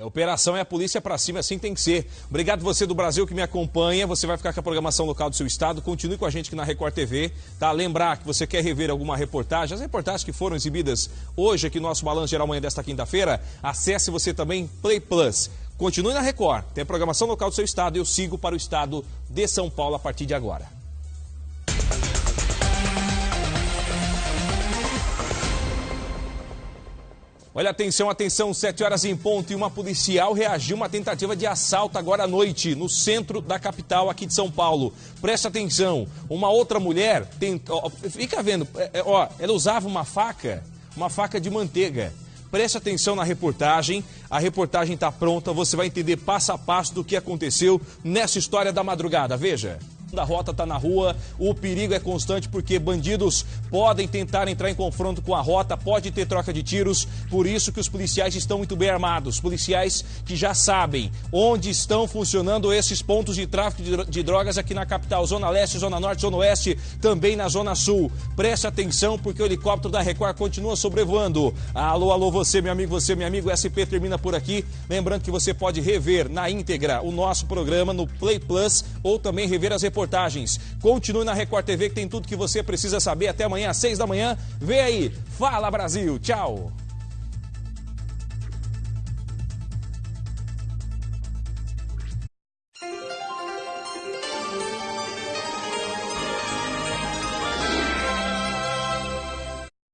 É, operação é a polícia para cima, assim tem que ser. Obrigado você do Brasil que me acompanha. Você vai ficar com a programação local do seu estado. Continue com a gente aqui na Record TV. Tá? Lembrar que você quer rever alguma reportagem, as reportagens que foram exibidas hoje aqui no nosso Balanço Geral Manhã desta quinta-feira, acesse você também Play Plus. Continue na Record. Tem a programação local do seu estado. Eu sigo para o estado de São Paulo a partir de agora. Olha, atenção, atenção, 7 horas em ponto e uma policial reagiu a uma tentativa de assalto agora à noite, no centro da capital aqui de São Paulo. Presta atenção, uma outra mulher, tem, ó, fica vendo, é, é, ó, ela usava uma faca, uma faca de manteiga. Preste atenção na reportagem, a reportagem está pronta, você vai entender passo a passo do que aconteceu nessa história da madrugada, veja da rota está na rua, o perigo é constante porque bandidos podem tentar entrar em confronto com a rota, pode ter troca de tiros, por isso que os policiais estão muito bem armados, policiais que já sabem onde estão funcionando esses pontos de tráfico de drogas aqui na capital, Zona Leste, Zona Norte, Zona Oeste, também na Zona Sul. Preste atenção porque o helicóptero da Record continua sobrevoando. Alô, alô, você, meu amigo, você, meu amigo, SP termina por aqui. Lembrando que você pode rever na íntegra o nosso programa no Play Plus ou também rever as reportagens reportagens. Continue na Record TV que tem tudo que você precisa saber. Até amanhã às seis da manhã. Vem aí. Fala Brasil. Tchau.